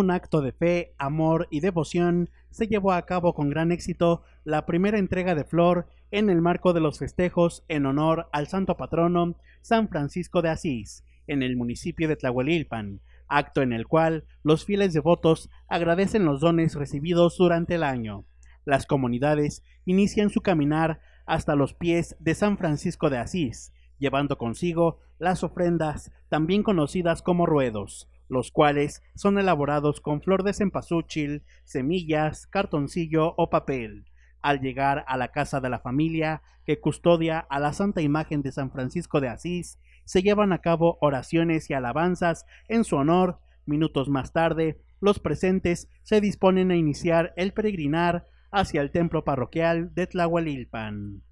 Un acto de fe, amor y devoción, se llevó a cabo con gran éxito la primera entrega de flor en el marco de los festejos en honor al santo patrono San Francisco de Asís, en el municipio de Tlahuelilpan, acto en el cual los fieles devotos agradecen los dones recibidos durante el año. Las comunidades inician su caminar hasta los pies de San Francisco de Asís, llevando consigo las ofrendas también conocidas como ruedos, los cuales son elaborados con flor de cempasúchil, semillas, cartoncillo o papel. Al llegar a la casa de la familia que custodia a la Santa Imagen de San Francisco de Asís, se llevan a cabo oraciones y alabanzas en su honor. Minutos más tarde, los presentes se disponen a iniciar el peregrinar hacia el templo parroquial de Tlahualilpan.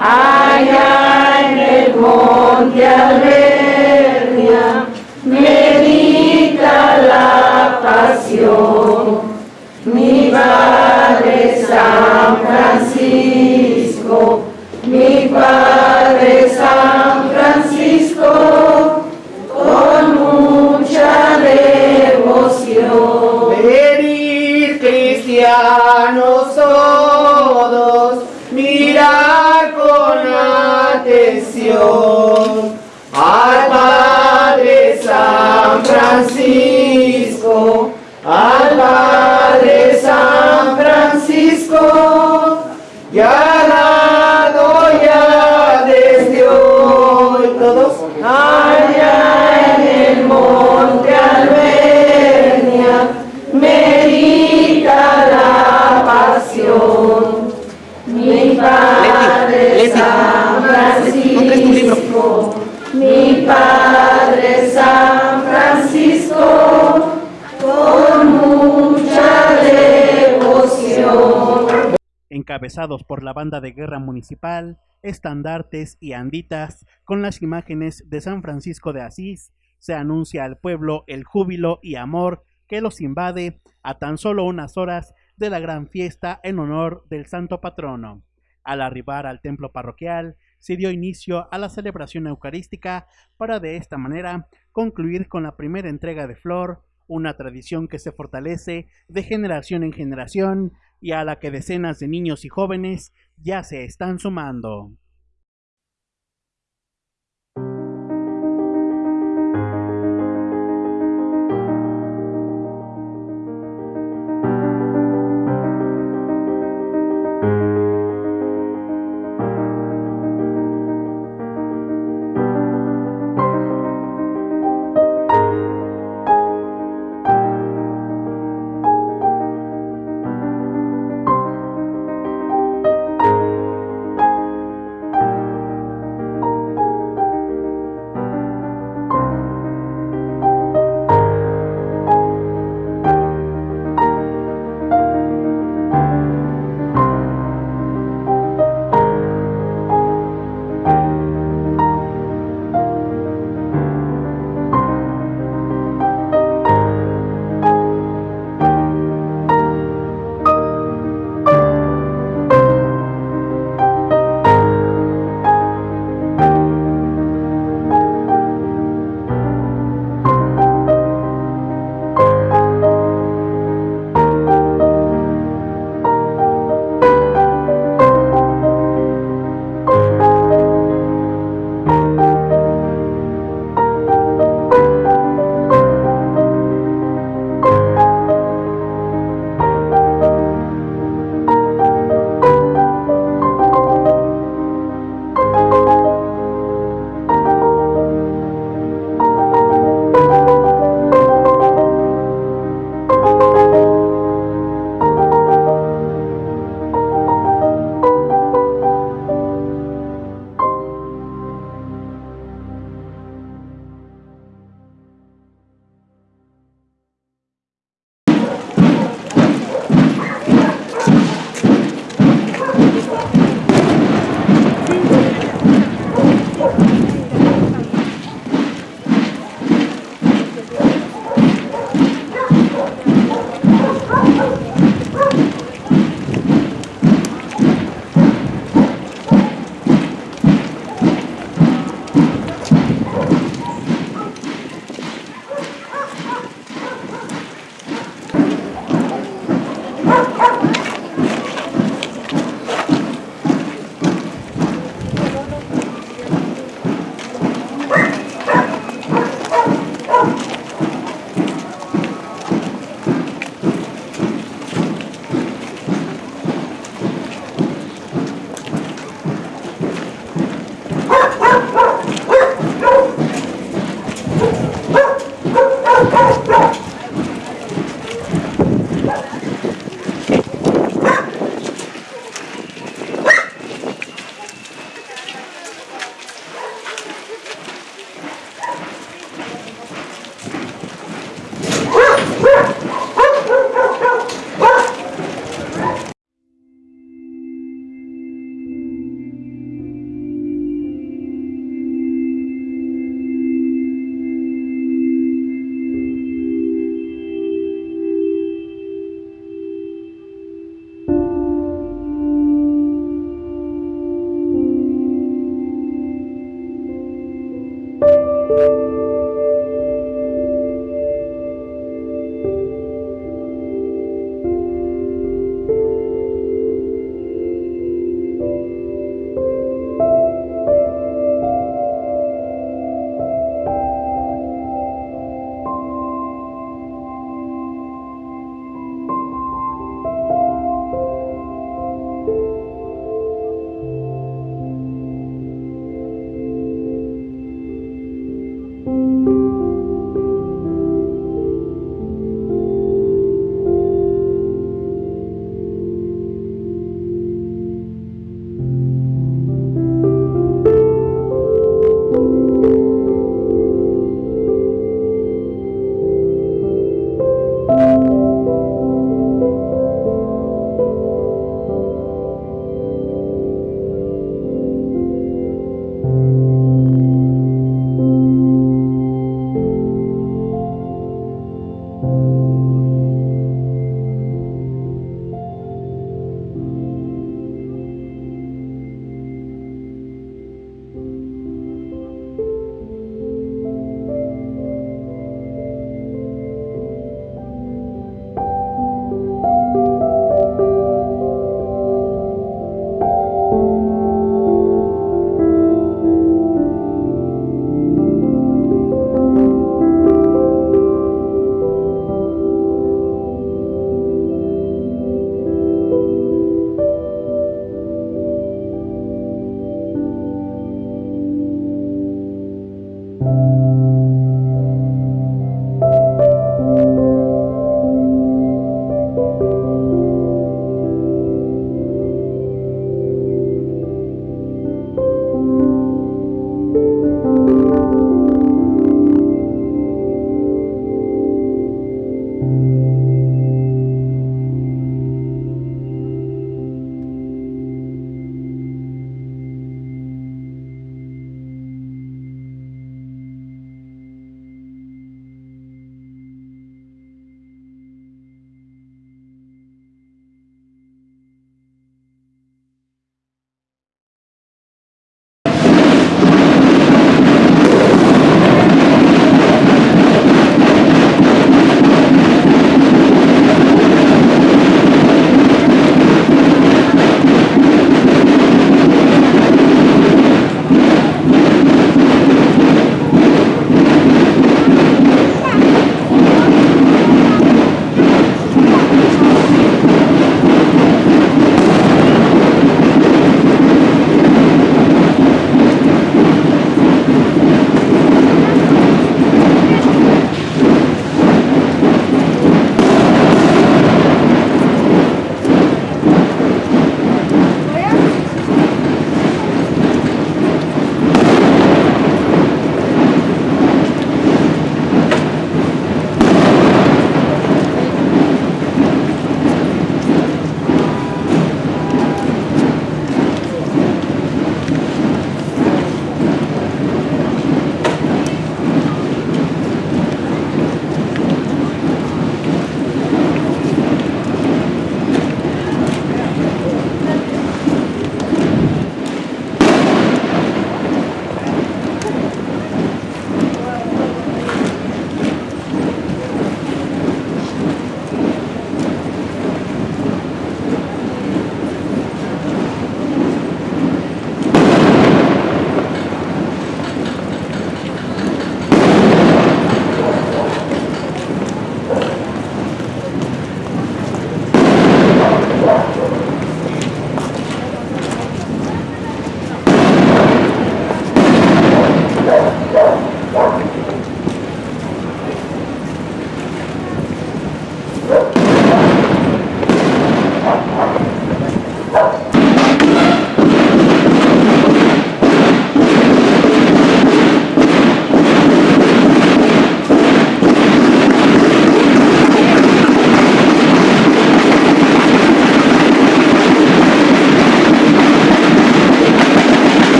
Allá en el monte Albernia, medita la pasión. Mi Padre San Francisco, al Padre San Francisco, al Padre San Francisco, ya dado ya desde hoy todos. Allá en el monte Albernia, medita la pasión. Mi Padre San encabezados por la banda de guerra municipal, estandartes y anditas con las imágenes de San Francisco de Asís, se anuncia al pueblo el júbilo y amor que los invade a tan solo unas horas de la gran fiesta en honor del santo patrono. Al arribar al templo parroquial, se dio inicio a la celebración eucarística para de esta manera concluir con la primera entrega de flor, una tradición que se fortalece de generación en generación y a la que decenas de niños y jóvenes ya se están sumando.